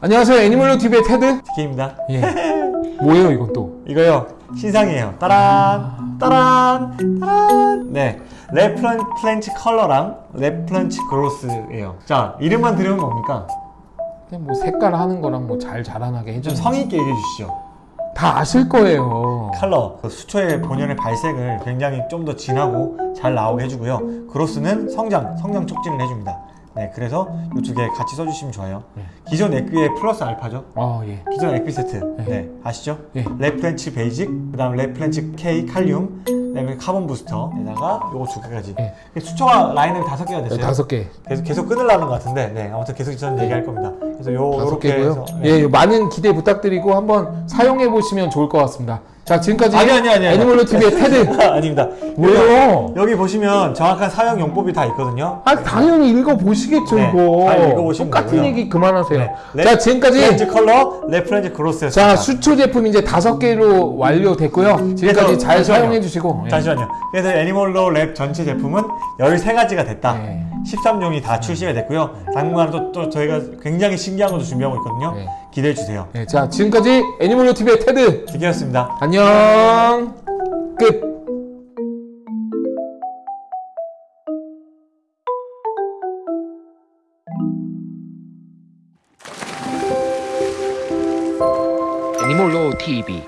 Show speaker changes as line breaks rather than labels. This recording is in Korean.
안녕하세요 애니멀로 TV의 테드
DK입니다.
예 뭐예요 이건 또
이거요 신상이에요. 따란 따란 따란. 네, 레플런치 컬러랑 레플런치 Growth예요. 자 이름만 들으면 뭡니까?
그냥 뭐 색깔 하는 거랑 뭐 잘 자라나게
좀
해주는
성의 있게 얘기해 주시죠.
다 아실 거예요
컬러 그 수초의 본연의 발색을 굉장히 좀 더 진하고 잘 나오게 해주고요. Growth는 성장 성장 촉진을 해줍니다. 네, 그래서 이 두 개 같이 써주시면 좋아요.
네.
기존 액비의 플러스 알파죠.
아 예
기존 액비 세트
네.
네, 아시죠?
예.
레플렌치 Basic 그 다음 레플렌치 K 칼륨 그다음에 Carbon Booster에다가 요거 두 개까지
예.
수초가 라인은 다섯 개가 됐어요
다섯 개
계속 계속 끊으려는 것 같은데 네 아무튼 계속 저는 얘기할 겁니다 그래서 요 요렇게
개고요
해서 네.
예 많은 기대 부탁드리고 한번 사용해 보시면 좋을 것 같습니다 자 지금까지
아니, 아니, 아니.
애니멀로 TV의 테드.
아닙니다.
왜요?
여기 보시면 정확한 사용 용법이 다 있거든요.
아 당연히 읽어보시겠죠
네,
이거.
잘 읽어보시면
똑같은
되고요.
얘기 그만하세요.
네.
자 지금까지
레플렌치 컬러 레플렌치 Growth였습니다.
자 수초 제품 이제 다섯 개로 완료됐고요. 지금까지 잘. 사용해 주시고. 예.
잠시만요. 그래서 애니멀로 Lab 전체 제품은 13가지가 됐다.
네.
13종이 다 출시가 됐고요. 당분간 또, 또 저희가 굉장히 신기한 것도 준비하고 있거든요.
네.
기대해 주세요.
예, 자 지금까지 애니멀로 TV의 테드.
기계였습니다
안녕. 끝.
애니몰로 TV